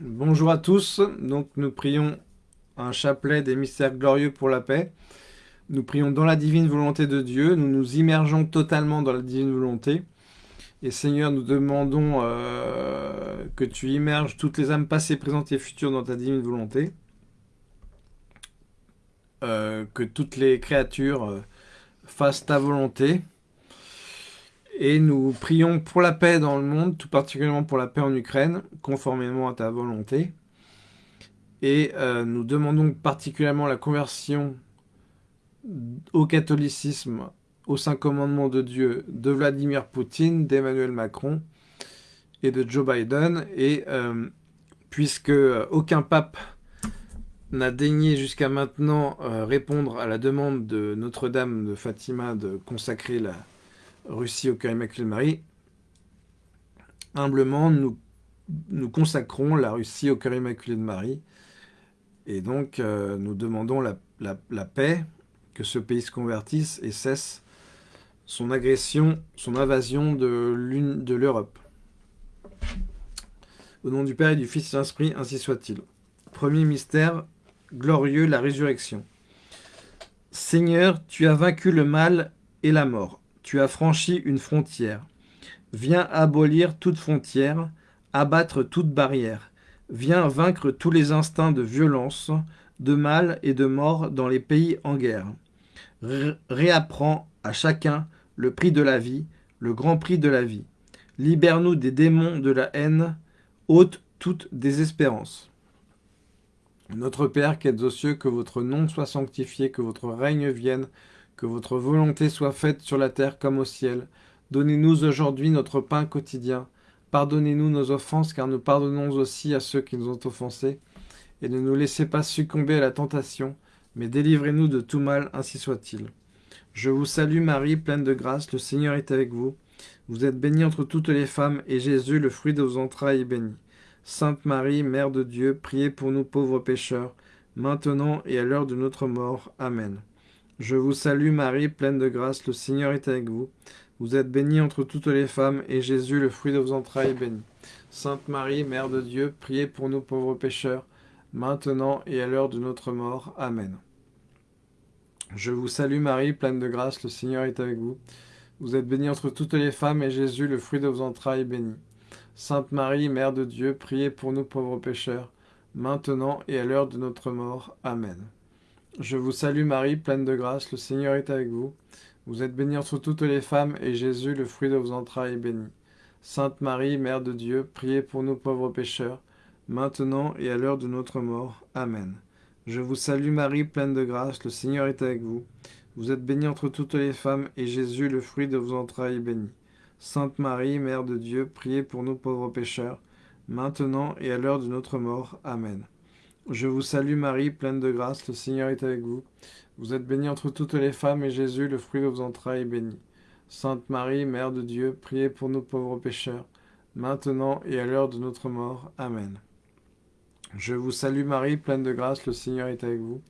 Bonjour à tous, donc nous prions un chapelet des mystères glorieux pour la paix. Nous prions dans la divine volonté de Dieu, nous nous immergeons totalement dans la divine volonté. Et Seigneur, nous demandons euh, que tu immerges toutes les âmes passées, présentes et futures dans ta divine volonté. Euh, que toutes les créatures euh, fassent ta volonté. Et nous prions pour la paix dans le monde, tout particulièrement pour la paix en Ukraine, conformément à ta volonté. Et euh, nous demandons particulièrement la conversion au catholicisme, au Saint Commandement de Dieu, de Vladimir Poutine, d'Emmanuel Macron et de Joe Biden. Et euh, puisque aucun pape n'a daigné jusqu'à maintenant euh, répondre à la demande de Notre-Dame de Fatima de consacrer la, Russie au cœur immaculé de Marie, humblement, nous, nous consacrons la Russie au cœur immaculé de Marie. Et donc, euh, nous demandons la, la, paix, que ce pays se convertisse et cesse son agression, son invasion de l'Europe. Au nom du Père et du Fils et l'Esprit, ainsi soit-il. Premier mystère, glorieux, la résurrection. Seigneur, tu as vaincu le mal et la mort tu as franchi une frontière. Viens abolir toute frontière, abattre toute barrière. Viens vaincre tous les instincts de violence, de mal et de mort dans les pays en guerre. réapprends à chacun le prix de la vie, le grand prix de la vie. Libère-nous des démons de la haine, ôte toute désespérance. Notre Père qui êtes aux cieux, que votre nom soit sanctifié, que votre règne vienne, que votre volonté soit faite sur la terre comme au ciel. Donnez-nous aujourd'hui notre pain quotidien. Pardonnez-nous nos offenses, car nous pardonnons aussi à ceux qui nous ont offensés. Et ne nous laissez pas succomber à la tentation, mais délivrez-nous de tout mal, ainsi soit-il. Je vous salue Marie, pleine de grâce, le Seigneur est avec vous. Vous êtes bénie entre toutes les femmes, et Jésus, le fruit de vos entrailles, est béni. Sainte Marie, Mère de Dieu, priez pour nous pauvres pécheurs, maintenant et à l'heure de notre mort. Amen. Je vous salue Marie, pleine de grâce, le Seigneur est avec vous. Vous êtes bénie entre toutes les femmes, et Jésus, le fruit de vos entrailles, est béni. Sainte Marie, Mère de Dieu, priez pour nous pauvres pécheurs, maintenant et à l'heure de notre mort. Amen. Je vous salue Marie, pleine de grâce, le Seigneur est avec vous. Vous êtes bénie entre toutes les femmes, et Jésus, le fruit de vos entrailles, est béni. Sainte Marie, Mère de Dieu, priez pour nous pauvres pécheurs, maintenant et à l'heure de notre mort. Amen. Je vous salue Marie, pleine de grâce, le Seigneur est avec vous. Vous êtes bénie entre toutes les femmes, et Jésus, le fruit de vos entrailles, est béni. Sainte Marie, Mère de Dieu, priez pour nous pauvres pécheurs, maintenant et à l'heure de notre mort. Amen. Je vous salue Marie, pleine de grâce, le Seigneur est avec vous. Vous êtes bénie entre toutes les femmes, et Jésus, le fruit de vos entrailles, est béni. Sainte Marie, Mère de Dieu, priez pour nous pauvres pécheurs, maintenant et à l'heure de notre mort. Amen. Je vous salue Marie, pleine de grâce, le Seigneur est avec vous. Vous êtes bénie entre toutes les femmes, et Jésus, le fruit de vos entrailles, est béni. Sainte Marie, Mère de Dieu, priez pour nous pauvres pécheurs, maintenant et à l'heure de notre mort. Amen. Je vous salue Marie, pleine de grâce, le Seigneur est avec vous.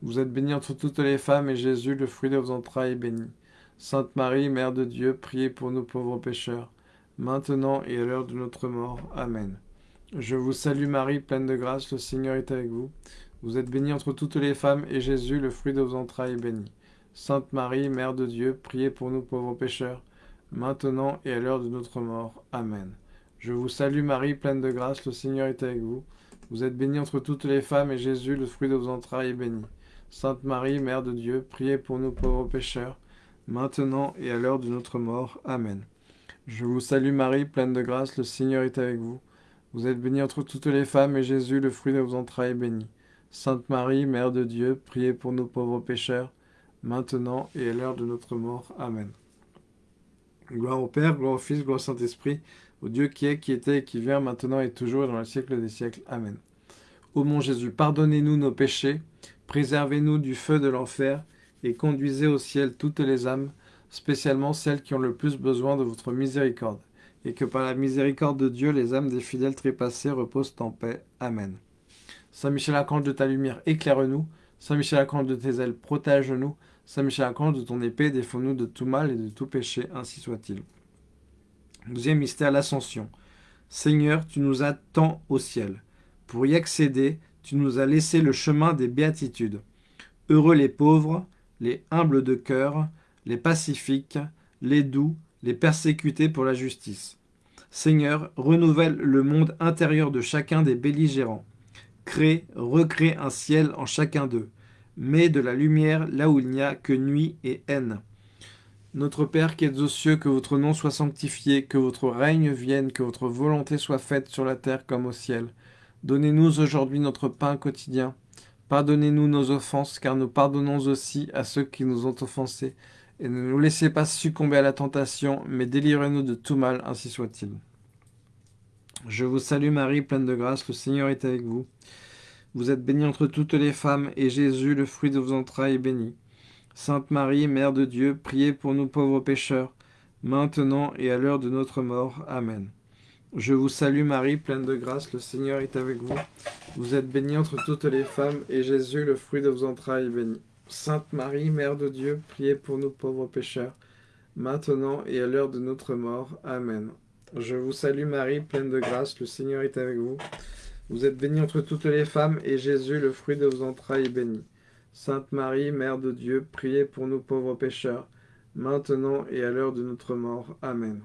Vous êtes bénie entre toutes les femmes, et Jésus, le fruit de vos entrailles, est béni. Sainte Marie, Mère de Dieu, priez pour nous pauvres pécheurs, maintenant et à l'heure de notre mort. Amen. Je vous salue Marie, pleine de grâce, le Seigneur est avec vous. Vous êtes bénie entre toutes les femmes, et Jésus, le fruit de vos entrailles, est béni. Sainte Marie, Mère de Dieu, priez pour nous pauvres pécheurs, maintenant et à l'heure de notre mort. Amen. Je vous salue Marie, pleine de grâce, le Seigneur est avec vous. Vous êtes bénie entre toutes les femmes, et Jésus, le fruit de vos entrailles, est béni. Sainte Marie, Mère de Dieu, priez pour nous pauvres pécheurs, maintenant et à l'heure de notre mort. Amen. Je vous salue Marie, pleine de grâce, le Seigneur est avec vous. Vous êtes bénie entre toutes les femmes, et Jésus, le fruit de vos entrailles, est béni. Sainte Marie, Mère de Dieu, priez pour nous pauvres pécheurs, maintenant et à l'heure de notre mort. Amen. Gloire au Père, gloire au Fils, gloire au Saint-Esprit, au Dieu qui est, qui était et qui vient, maintenant et toujours, dans le siècle des siècles. Amen. Ô mon Jésus, pardonnez-nous nos péchés, préservez-nous du feu de l'enfer, et conduisez au ciel toutes les âmes, spécialement celles qui ont le plus besoin de votre miséricorde et que par la miséricorde de Dieu, les âmes des fidèles trépassés reposent en paix. Amen. Saint Michel Archange de ta lumière, éclaire-nous. Saint Michel Archange de tes ailes, protège-nous. Saint Michel Archange de ton épée, défends-nous de tout mal et de tout péché, ainsi soit-il. Deuxième mystère, l'ascension. Seigneur, tu nous attends au ciel. Pour y accéder, tu nous as laissé le chemin des béatitudes. Heureux les pauvres, les humbles de cœur, les pacifiques, les doux, les persécutés pour la justice. Seigneur, renouvelle le monde intérieur de chacun des belligérants. Crée, recrée un ciel en chacun d'eux. Mets de la lumière là où il n'y a que nuit et haine. Notre Père qui êtes aux cieux, que votre nom soit sanctifié, que votre règne vienne, que votre volonté soit faite sur la terre comme au ciel. Donnez-nous aujourd'hui notre pain quotidien. Pardonnez-nous nos offenses, car nous pardonnons aussi à ceux qui nous ont offensés. Et ne nous laissez pas succomber à la tentation, mais délivrez-nous de tout mal, ainsi soit-il. Je vous salue Marie, pleine de grâce, le Seigneur est avec vous. Vous êtes bénie entre toutes les femmes, et Jésus, le fruit de vos entrailles, est béni. Sainte Marie, Mère de Dieu, priez pour nous pauvres pécheurs, maintenant et à l'heure de notre mort. Amen. Je vous salue Marie, pleine de grâce, le Seigneur est avec vous. Vous êtes bénie entre toutes les femmes, et Jésus, le fruit de vos entrailles, est béni. Sainte Marie, Mère de Dieu, priez pour nous pauvres pécheurs, maintenant et à l'heure de notre mort. Amen. Je vous salue Marie, pleine de grâce, le Seigneur est avec vous. Vous êtes bénie entre toutes les femmes, et Jésus, le fruit de vos entrailles, est béni. Sainte Marie, Mère de Dieu, priez pour nous pauvres pécheurs, maintenant et à l'heure de notre mort. Amen.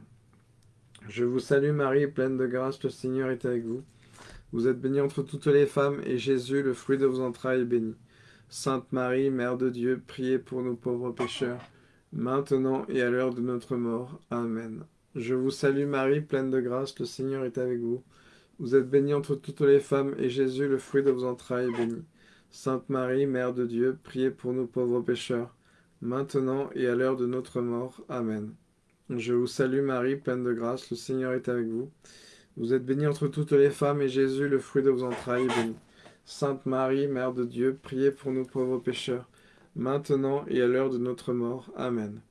Je vous salue Marie, pleine de grâce, le Seigneur est avec vous. Vous êtes bénie entre toutes les femmes, et Jésus, le fruit de vos entrailles, est béni. Sainte Marie, Mère de Dieu, priez pour nous pauvres pécheurs, maintenant et à l'heure de notre mort. Amen. Je vous salue Marie, pleine de grâce, le Seigneur est avec vous. Vous êtes bénie entre toutes les femmes, et Jésus, le fruit de vos entrailles, est béni. Sainte Marie, Mère de Dieu, priez pour nous pauvres pécheurs, maintenant et à l'heure de notre mort. Amen. Je vous salue Marie, pleine de grâce, le Seigneur est avec vous. Vous êtes bénie entre toutes les femmes, et Jésus, le fruit de vos entrailles, est béni. Sainte Marie, Mère de Dieu, priez pour nous pauvres pécheurs, maintenant et à l'heure de notre mort. Amen.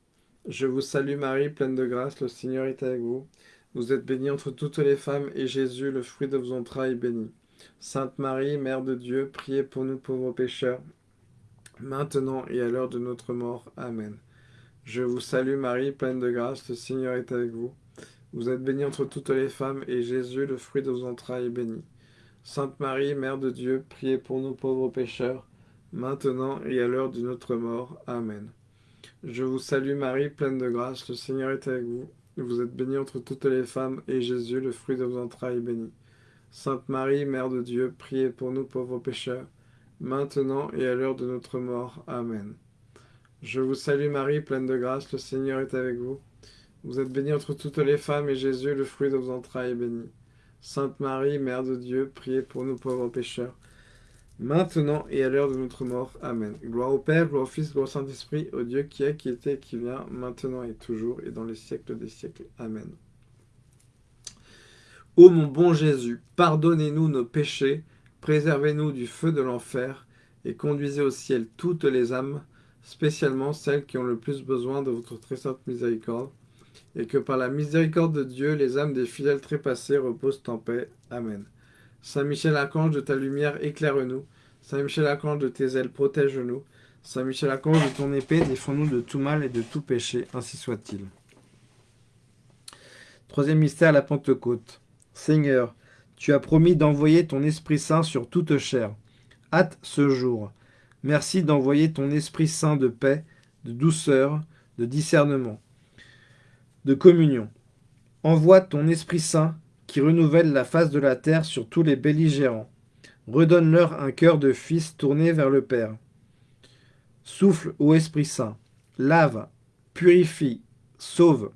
Je vous salue Marie, pleine de grâce, le Seigneur est avec vous. Vous êtes bénie entre toutes les femmes, et Jésus, le fruit de vos entrailles, est béni. Sainte Marie, Mère de Dieu, priez pour nous pauvres pécheurs, maintenant et à l'heure de notre mort. Amen. Je vous salue Marie, pleine de grâce, le Seigneur est avec vous. Vous êtes bénie entre toutes les femmes, et Jésus, le fruit de vos entrailles, est béni. Sainte Marie, Mère de Dieu, priez pour nous pauvres pécheurs, maintenant et à l'heure de notre mort. Amen. Je vous salue Marie, pleine de grâce, le Seigneur est avec vous. Vous êtes bénie entre toutes les femmes, et Jésus, le fruit de vos entrailles, est béni. Sainte Marie, Mère de Dieu, priez pour nous pauvres pécheurs, maintenant et à l'heure de notre mort. Amen. Je vous salue Marie, pleine de grâce, le Seigneur est avec vous. Vous êtes bénie entre toutes les femmes, et Jésus, le fruit de vos entrailles, est béni. Sainte Marie, Mère de Dieu, priez pour nous pauvres pécheurs, maintenant et à l'heure de notre mort. Amen. Gloire au Père, gloire au Fils, gloire au Saint-Esprit, au Dieu qui est, qui était qui vient, maintenant et toujours, et dans les siècles des siècles. Amen. Ô mon bon Jésus, pardonnez-nous nos péchés, préservez-nous du feu de l'enfer, et conduisez au ciel toutes les âmes, spécialement celles qui ont le plus besoin de votre très sainte miséricorde, et que par la miséricorde de Dieu, les âmes des fidèles trépassés reposent en paix. Amen. Saint Michel Archange, de ta lumière, éclaire-nous. Saint Michel Archange, de tes ailes, protège-nous. Saint Michel Archange, de ton épée, défends-nous de tout mal et de tout péché, ainsi soit-il. Troisième mystère, la Pentecôte. Seigneur, tu as promis d'envoyer ton Esprit Saint sur toute chair. Hâte ce jour. Merci d'envoyer ton Esprit Saint de paix, de douceur, de discernement, de communion. Envoie ton Esprit Saint qui renouvelle la face de la terre sur tous les belligérants. Redonne-leur un cœur de fils tourné vers le Père. Souffle au Esprit Saint, lave, purifie, sauve.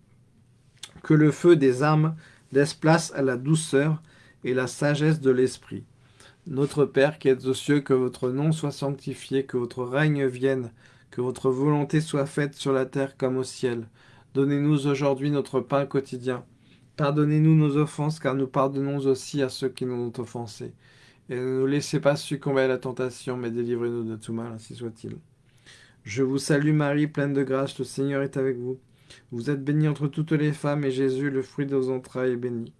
Que le feu des armes laisse place à la douceur et la sagesse de l'Esprit. Notre Père qui êtes aux cieux, que votre nom soit sanctifié, que votre règne vienne, que votre volonté soit faite sur la terre comme au ciel. Donnez-nous aujourd'hui notre pain quotidien. Pardonnez-nous nos offenses, car nous pardonnons aussi à ceux qui nous ont offensés. Et ne nous laissez pas succomber à la tentation, mais délivrez-nous de tout mal, ainsi soit-il. Je vous salue Marie, pleine de grâce, le Seigneur est avec vous. Vous êtes bénie entre toutes les femmes, et Jésus, le fruit de vos entrailles, est béni.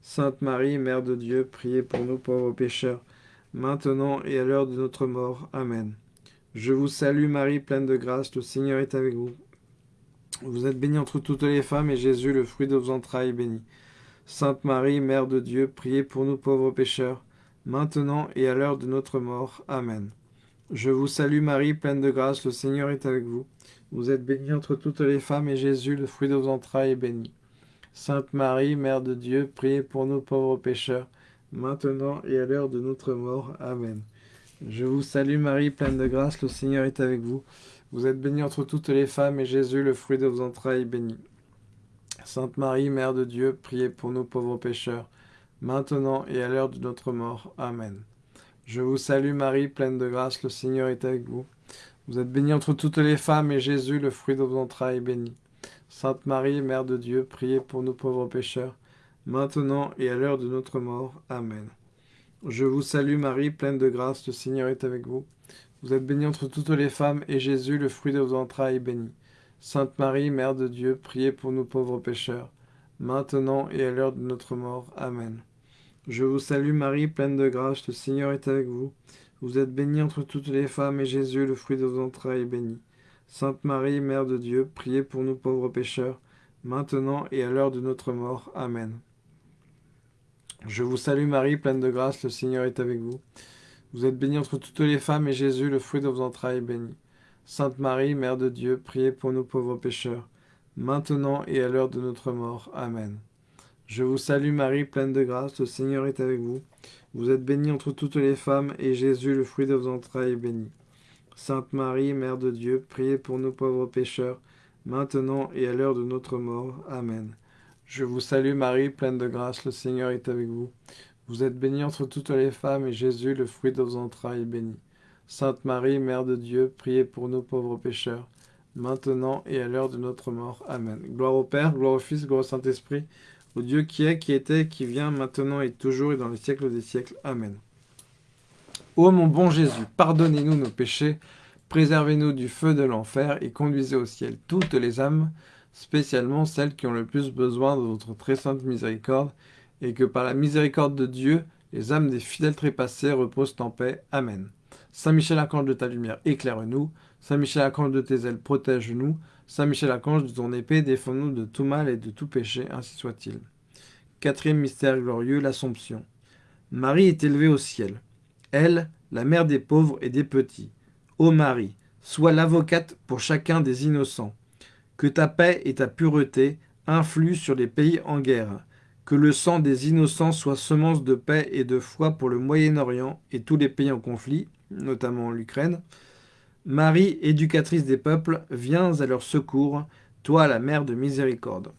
Sainte Marie, Mère de Dieu, priez pour nous pauvres pécheurs, maintenant et à l'heure de notre mort. Amen. Je vous salue Marie, pleine de grâce, le Seigneur est avec vous. Vous êtes bénie entre toutes les femmes, et Jésus, le fruit de vos entrailles, est béni. Sainte Marie, Mère de Dieu, priez pour nous pauvres pécheurs, maintenant et à l'heure de notre mort. Amen. Je vous salue Marie, pleine de grâce, le Seigneur est avec vous. Vous êtes bénie entre toutes les femmes, et Jésus, le fruit de vos entrailles, est béni. Sainte Marie, Mère de Dieu, priez pour nous pauvres pécheurs, maintenant et à l'heure de notre mort. Amen. Je vous salue Marie, pleine de grâce, le Seigneur est avec vous. Vous êtes bénie entre toutes les femmes, et Jésus, le fruit de vos entrailles, est béni. Sainte Marie, Mère de Dieu, priez pour nous pauvres pécheurs, maintenant et à l'heure de notre mort. Amen. Je vous salue Marie, pleine de grâce, le Seigneur est avec vous. Vous êtes bénie entre toutes les femmes, et Jésus, le fruit de vos entrailles, est béni. Sainte Marie, Mère de Dieu, priez pour nous pauvres pécheurs, maintenant et à l'heure de notre mort. Amen. Je vous salue Marie, pleine de grâce, le Seigneur est avec vous. Vous êtes bénie entre toutes les femmes, et Jésus, le fruit de vos entrailles, est béni. Sainte Marie, Mère de Dieu, priez pour nous pauvres pécheurs, maintenant et à l'heure de notre mort. Amen. Je vous salue Marie, pleine de grâce, le Seigneur est avec vous. Vous êtes bénie entre toutes les femmes, et Jésus, le fruit de vos entrailles, est béni. Sainte Marie, Mère de Dieu, priez pour nous pauvres pécheurs, maintenant et à l'heure de notre mort. Amen. Je vous salue Marie, pleine de grâce, le Seigneur est avec vous. Vous êtes bénie entre toutes les femmes, et Jésus, le fruit de vos entrailles, est béni. Sainte Marie, Mère de Dieu, priez pour nous pauvres pécheurs, maintenant et à l'heure de notre mort. Amen. Je vous salue Marie, pleine de grâce, le Seigneur est avec vous. Vous êtes bénie entre toutes les femmes, et Jésus, le fruit de vos entrailles, est béni. Sainte Marie, Mère de Dieu, priez pour nous pauvres pécheurs, maintenant et à l'heure de notre mort. Amen. Je vous salue Marie, pleine de grâce, le Seigneur est avec vous. Vous êtes bénie entre toutes les femmes, et Jésus, le fruit de vos entrailles, est béni. Sainte Marie, Mère de Dieu, priez pour nous pauvres pécheurs, maintenant et à l'heure de notre mort. Amen. Gloire au Père, gloire au Fils, gloire au Saint-Esprit, au Dieu qui est, qui était, qui vient, maintenant et toujours et dans les siècles des siècles. Amen. Ô mon bon Jésus, pardonnez-nous nos péchés, préservez-nous du feu de l'enfer et conduisez au ciel toutes les âmes, spécialement celles qui ont le plus besoin de votre très sainte miséricorde, et que par la miséricorde de Dieu, les âmes des fidèles trépassés reposent en paix. Amen. Saint Michel Archange de ta lumière, éclaire-nous. Saint Michel Archange de tes ailes, protège-nous. Saint Michel Archange de ton épée, défends-nous de tout mal et de tout péché, ainsi soit-il. Quatrième mystère glorieux, l'Assomption. Marie est élevée au ciel. Elle, la mère des pauvres et des petits. Ô Marie, sois l'avocate pour chacun des innocents. Que ta paix et ta pureté influent sur les pays en guerre. Que le sang des innocents soit semence de paix et de foi pour le Moyen-Orient et tous les pays en conflit notamment l'Ukraine. Marie, éducatrice des peuples, viens à leur secours, toi la mère de miséricorde.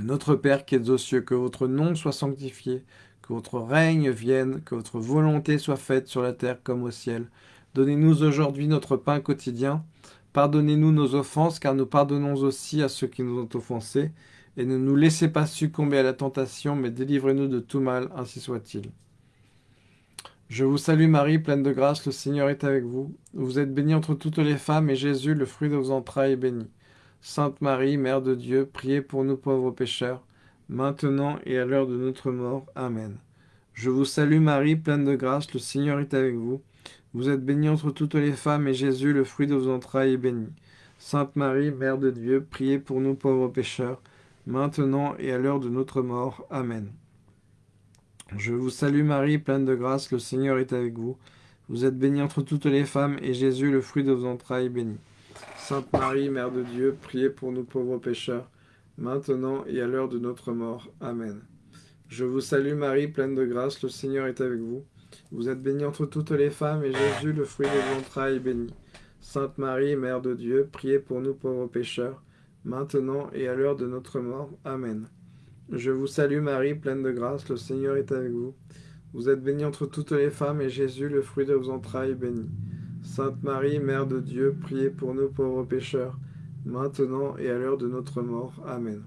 Notre Père qui es aux cieux, que votre nom soit sanctifié, que votre règne vienne, que votre volonté soit faite sur la terre comme au ciel. Donnez-nous aujourd'hui notre pain quotidien. Pardonnez-nous nos offenses, car nous pardonnons aussi à ceux qui nous ont offensés. Et ne nous laissez pas succomber à la tentation, mais délivrez-nous de tout mal, ainsi soit-il. Je vous salue Marie, pleine de grâce, le Seigneur est avec vous. Vous êtes bénie entre toutes les femmes, et Jésus, le fruit de vos entrailles, est béni. Sainte Marie, Mère de Dieu, priez pour nous pauvres pécheurs, maintenant et à l'heure de notre mort. Amen. Je vous salue Marie, pleine de grâce, le Seigneur est avec vous. Vous êtes bénie entre toutes les femmes, et Jésus, le fruit de vos entrailles, est béni. Sainte Marie, Mère de Dieu, priez pour nous pauvres pécheurs, maintenant et à l'heure de notre mort. Amen. Je vous salue Marie, pleine de grâce, le Seigneur est avec vous. Vous êtes bénie entre toutes les femmes, et Jésus, le fruit de vos entrailles, est béni. Sainte Marie, Mère de Dieu, priez pour nous pauvres pécheurs, maintenant et à l'heure de notre mort. Amen. Je vous salue Marie, pleine de grâce, le Seigneur est avec vous. Vous êtes bénie entre toutes les femmes, et Jésus, le fruit de vos entrailles, est béni. Sainte Marie, Mère de Dieu, priez pour nous pauvres pécheurs, maintenant et à l'heure de notre mort. Amen. Je vous salue Marie, pleine de grâce, le Seigneur est avec vous. Vous êtes bénie entre toutes les femmes, et Jésus, le fruit de vos entrailles, est béni. Sainte Marie, Mère de Dieu, priez pour nous pauvres pécheurs, maintenant et à l'heure de notre mort. Amen.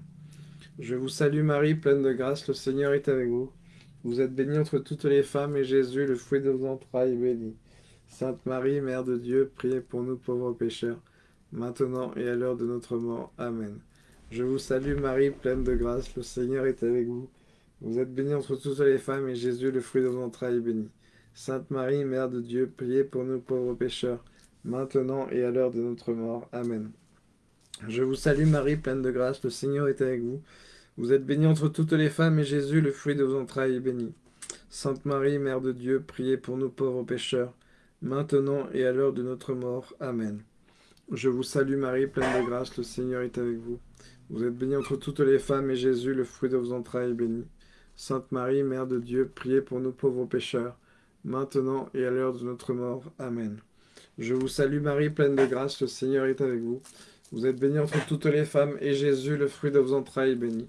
Je vous salue Marie, pleine de grâce, le Seigneur est avec vous. Vous êtes bénie entre toutes les femmes, et Jésus, le fruit de vos entrailles, est béni. Sainte Marie, Mère de Dieu, priez pour nous pauvres pécheurs, maintenant et à l'heure de notre mort. Amen. Je vous salue Marie, pleine de grâce, le Seigneur est avec vous. Vous êtes bénie entre toutes les femmes, et Jésus, le fruit de vos entrailles, est béni. Sainte Marie, Mère de Dieu, priez pour nous pauvres pécheurs, maintenant et à l'heure de notre mort. Amen. Je vous salue Marie, pleine de grâce, le Seigneur est avec vous. Vous êtes bénie entre toutes les femmes, et Jésus, le fruit de vos entrailles, est béni. Sainte Marie, Mère de Dieu, priez pour nous pauvres pécheurs, maintenant et à l'heure de notre mort. Amen. Je vous salue Marie, pleine de grâce, le Seigneur est avec vous. Vous êtes bénie entre toutes les femmes, et Jésus, le fruit de vos entrailles, est béni. Sainte Marie, Mère de Dieu, priez pour nous pauvres pécheurs, maintenant et à l'heure de notre mort. Amen. Je vous salue Marie, pleine de grâce, le Seigneur est avec vous. Vous êtes bénie entre toutes les femmes, et Jésus, le fruit de vos entrailles, est béni.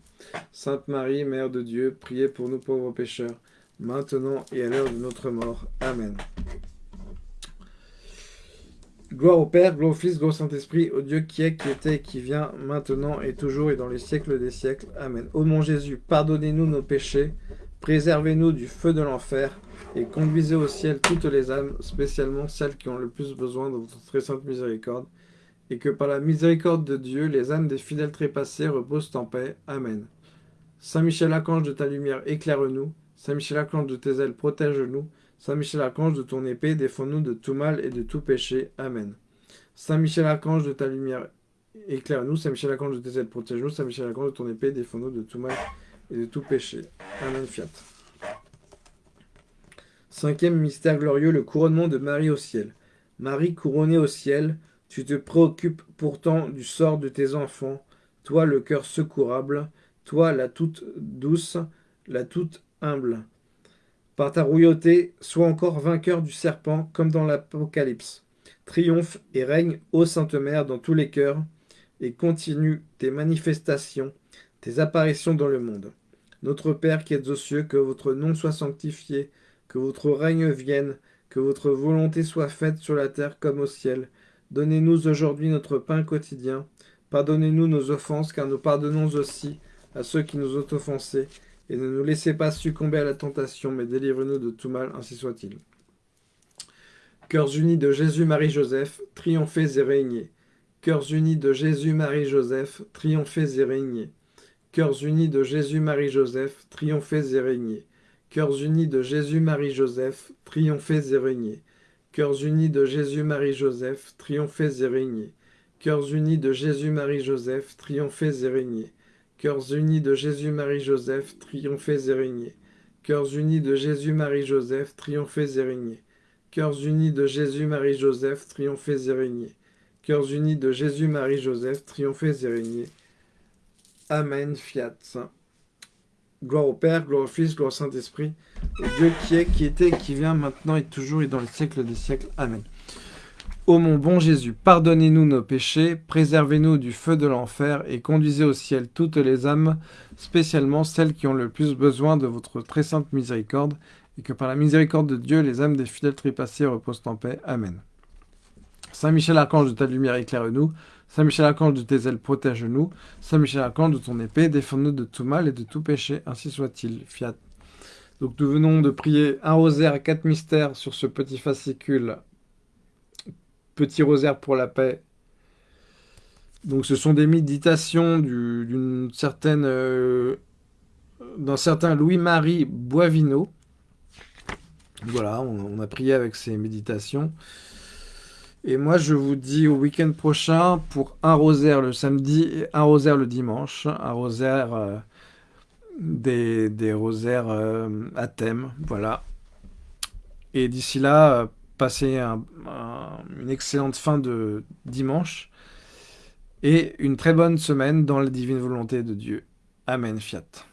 Sainte Marie, Mère de Dieu, priez pour nous pauvres pécheurs, maintenant et à l'heure de notre mort. Amen. Gloire au Père, gloire au Fils, gloire au Saint-Esprit, au Dieu qui est, qui était, qui vient, maintenant et toujours et dans les siècles des siècles. Amen. Ô mon Jésus, pardonnez-nous nos péchés, préservez-nous du feu de l'enfer, et conduisez au ciel toutes les âmes, spécialement celles qui ont le plus besoin de votre très sainte miséricorde, et que par la miséricorde de Dieu, les âmes des fidèles trépassés reposent en paix. Amen. Saint Michel Archange de ta lumière, éclaire-nous. Saint Michel Archange de tes ailes, protège-nous. Saint Michel Archange, de ton épée, défends-nous de tout mal et de tout péché. Amen. Saint Michel Archange, de ta lumière, éclaire-nous. Saint Michel Archange, de tes ailes, protège-nous. Saint Michel Archange, de ton épée, défends-nous de tout mal et de tout péché. Amen. Fiat. Cinquième mystère glorieux, le couronnement de Marie au ciel. Marie couronnée au ciel, tu te préoccupes pourtant du sort de tes enfants, toi le cœur secourable, toi la toute douce, la toute humble. Par ta royauté, sois encore vainqueur du serpent, comme dans l'Apocalypse. Triomphe et règne, ô Sainte Mère, dans tous les cœurs, et continue tes manifestations, tes apparitions dans le monde. Notre Père qui êtes aux cieux, que votre nom soit sanctifié, que votre règne vienne, que votre volonté soit faite sur la terre comme au ciel. Donnez-nous aujourd'hui notre pain quotidien. Pardonnez-nous nos offenses, car nous pardonnons aussi à ceux qui nous ont offensés et ne nous laissez pas succomber à la tentation, mais délivrez-nous de tout mal, ainsi soit-il. Cœurs unis de Jésus, Marie, Joseph, triomphez et régnez. Cœurs unis de Jésus, Marie, Joseph, triomphez et régnez. Cœurs unis de Jésus, Marie, Joseph, triomphez et régnez. Cœurs unis de Jésus, Marie, Joseph, triomphez et régnez. Cœurs unis de Jésus, Marie, Joseph, triomphez et régnez. Cœurs unis de Jésus, Marie, Joseph, triomphez et régnez. Cœurs unis de Jésus, Marie, Joseph, triomphez et régnez. Cœurs unis de Jésus, Marie, Joseph, triomphez et régnez. Cœurs unis de Jésus, Marie, Joseph, triomphez et régnez. Cœurs unis de Jésus, Marie, Joseph, triomphez et régnez. Amen, fiat. Gloire au Père, gloire au Fils, gloire au Saint-Esprit, au Dieu qui est, qui était, qui vient, maintenant et toujours et dans les siècles des siècles. Amen. Ô mon bon Jésus, pardonnez-nous nos péchés, préservez-nous du feu de l'enfer et conduisez au ciel toutes les âmes, spécialement celles qui ont le plus besoin de votre très sainte miséricorde, et que par la miséricorde de Dieu, les âmes des fidèles trépassés reposent en paix. Amen. Saint Michel Archange de ta lumière, éclaire-nous. Saint Michel Archange de tes ailes, protège-nous. Saint Michel Archange de ton épée, défends-nous de tout mal et de tout péché. Ainsi soit-il. Fiat. Donc nous venons de prier un rosaire et quatre mystères sur ce petit fascicule Petit rosaire pour la paix. Donc ce sont des méditations d'une certaine euh, d'un certain Louis-Marie Boivino. Voilà, on, a prié avec ces méditations. Et moi, je vous dis au week-end prochain pour un rosaire le samedi et un rosaire le dimanche. Un rosaire, euh, des, des, rosaires euh, à thème, voilà. Et d'ici là, Passez une excellente fin de dimanche et une très bonne semaine dans la divine volonté de Dieu. Amen, fiat.